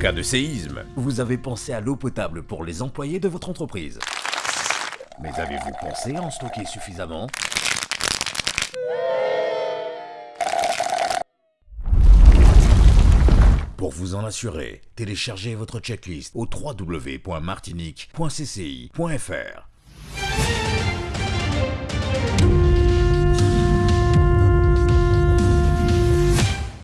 cas de séisme, Vous avez pensé à l'eau potable pour les employés de votre entreprise. Mais avez-vous pensé à en stocker suffisamment? Pour vous en assurer, téléchargez votre checklist au www.martinique.cci.fr.